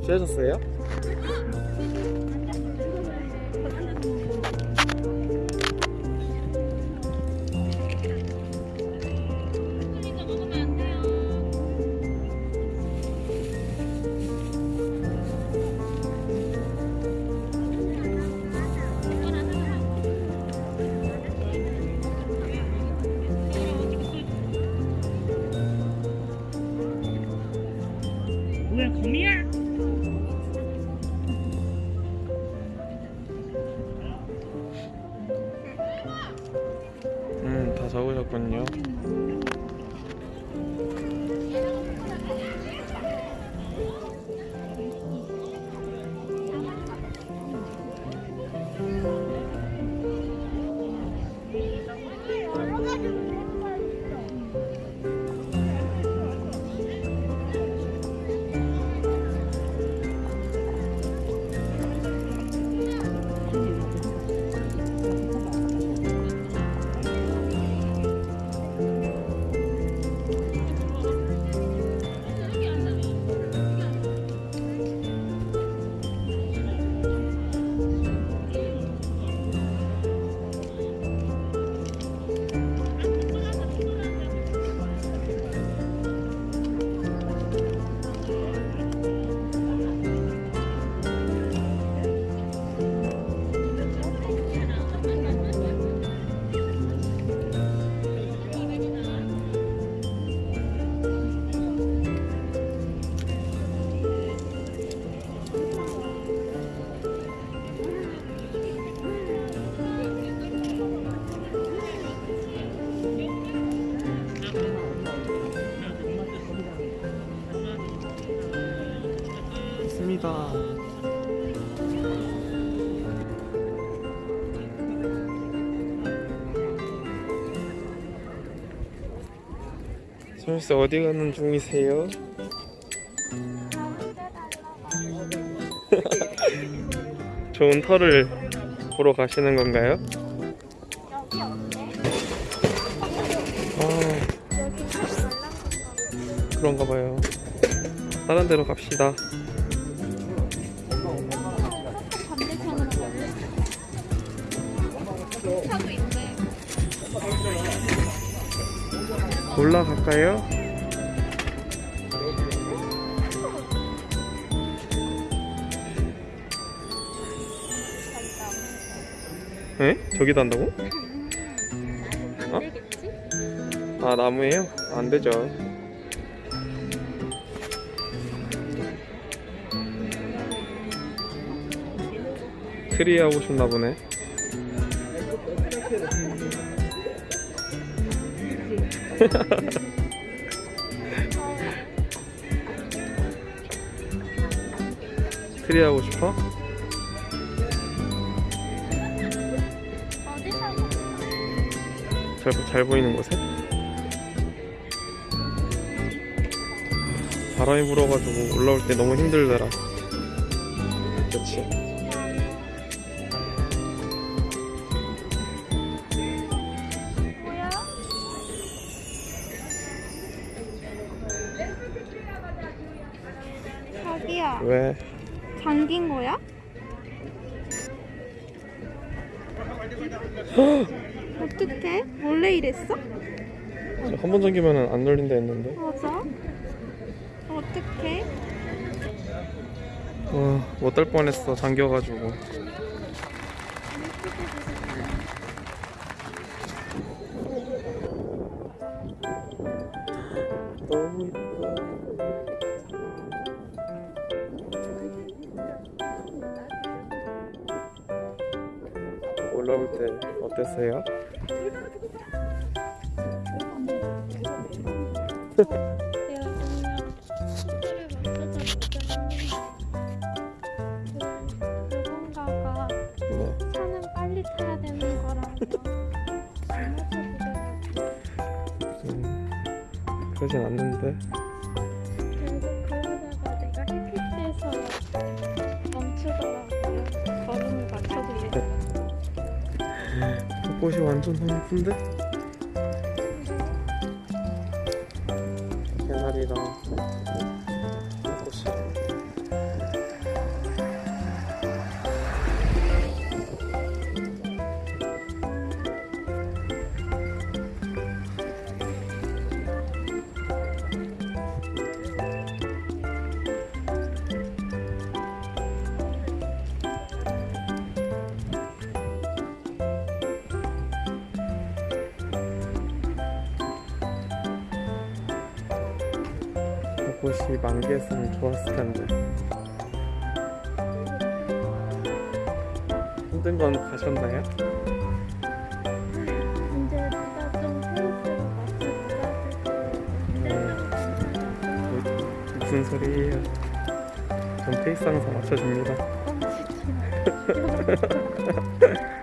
취하셨어요? 적으셨군요. 소미씨 어디 가는 중이세요? 좋은 털을 보러 가시는 건가요? 아. 그런가 봐요. 다른 데로 갑시다. 올라갈까요? 에? 저기도 한다고? 안 되겠지? 아 나무예요? 안 되죠. 트리 하고 싶나 보네. 트리 하고 싶어? 잘, 잘 보이는 곳에? 바람이 불어가지고 올라올 때 너무 힘들더라. 그치? 자기야, 왜? 잠긴 거야? 어떡해? 원래 이랬어? 한 번 잠기면 안 열린다 했는데. 맞아. 어떡해? 어, 못딸 뻔했어. 잠겨가지고. 너무 이쁘 올라올 때 어땠어요? 그냥 스킬을 맞 꽃이 완전 예쁜데? 개나리랑 곳이 만개했으면 좋았을 텐데 힘든 건 가셨나요? 이제 좀 힘들다고 무슨 소리예요? 전 페이스 항상 맞춰줍니다.